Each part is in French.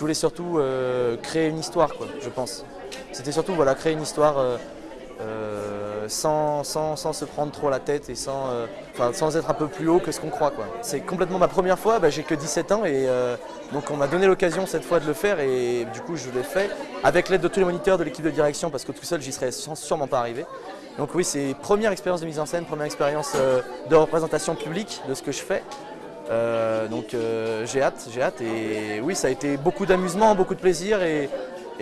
je voulais surtout euh, créer une histoire, quoi, je pense. C'était surtout voilà, créer une histoire euh, euh, sans, sans, sans, se prendre trop la tête et sans, sans être un peu plus haut que ce qu'on croit. C'est complètement ma première fois, bah, j'ai que 17 ans et donc on m'a donné l'occasion cette fois de le faire et du coup je l'ai fait avec l'aide de tous les moniteurs de l'équipe de direction parce que tout seul j'y serais sûrement pas arrivé. Donc oui, c'est première expérience de mise en scène, première expérience de représentation publique de ce que je fais. Euh, donc euh, j'ai hâte, j'ai hâte et oui ça a été beaucoup d'amusement, beaucoup de plaisir et,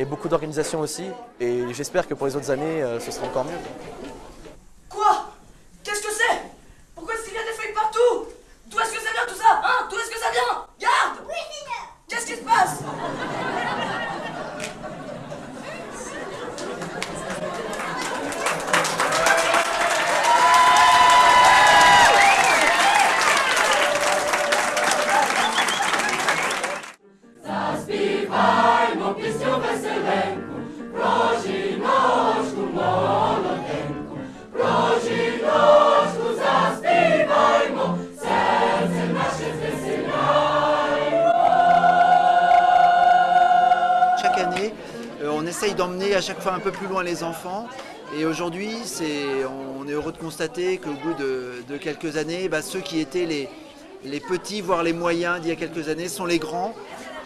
beaucoup d'organisation aussi et j'espère que pour les autres années euh, ce sera encore mieux. Essaye d'emmener à chaque fois un peu plus loin les enfants. Et aujourd'hui, on est heureux de constater qu'au bout de, quelques années, bah, ceux qui étaient les, les petits, voire les moyens d'il y a quelques années, sont les grands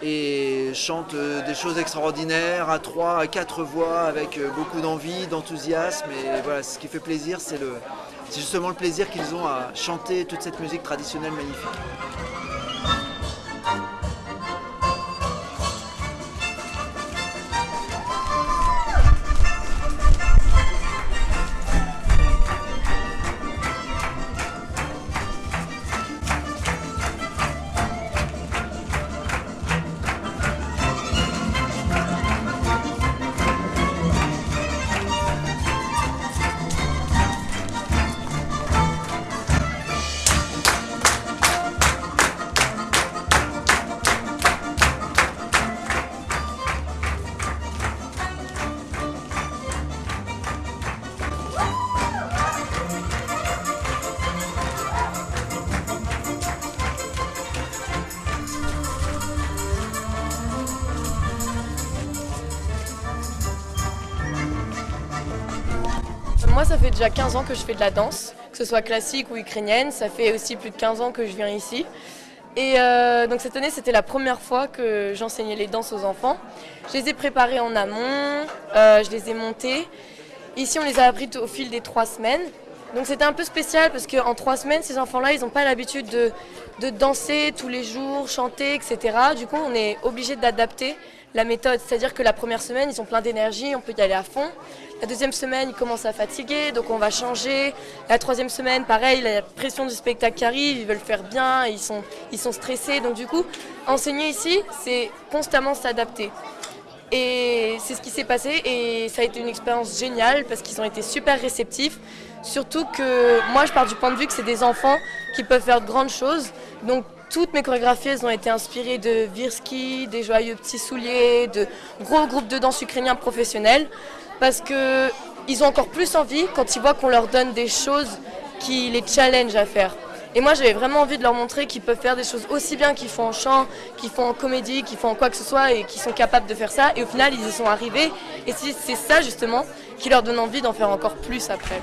et chantent euh, des choses extraordinaires à trois, à quatre voix, avec euh, beaucoup d'envie, d'enthousiasme. Et voilà, ce qui fait plaisir, c'est justement le plaisir qu'ils ont à chanter toute cette musique traditionnelle magnifique. Moi, ça fait déjà 15 ans que je fais de la danse, que ce soit classique ou ukrainienne. Ça fait aussi plus de 15 ans que je viens ici. Et euh, donc cette année, c'était la première fois que j'enseignais les danses aux enfants. Je les ai préparées en amont, euh, je les ai montées. Ici, on les a appris au fil des trois semaines. Donc c'était un peu spécial parce qu'en trois semaines, ces enfants-là, ils n'ont pas l'habitude de, de, danser tous les jours, chanter, etc. Du coup, on est obligé d'adapter la méthode. C'est-à-dire que la première semaine, ils ont plein d'énergie, on peut y aller à fond. La deuxième semaine, ils commencent à fatiguer, donc on va changer. La troisième semaine, pareil, la pression du spectacle qui arrive, ils veulent faire bien, ils sont, ils sont stressés. Donc du coup, enseigner ici, c'est constamment s'adapter. Et c'est ce qui s'est passé et ça a été une expérience géniale parce qu'ils ont été super réceptifs. Surtout que moi je pars du point de vue que c'est des enfants qui peuvent faire de grandes choses. Donc toutes mes chorégraphies ont été inspirées de Virsky, des joyeux petits souliers, de gros groupes de danse ukrainiens professionnels. Parce qu'ils ont encore plus envie quand ils voient qu'on leur donne des choses qui les challenge à faire. Et moi, j'avais vraiment envie de leur montrer qu'ils peuvent faire des choses aussi bien qu'ils font en chant, qu'ils font en comédie, qu'ils font en quoi que ce soit et qu'ils sont capables de faire ça. Et au final, ils y sont arrivés. Et c'est ça, justement, qui leur donne envie d'en faire encore plus après.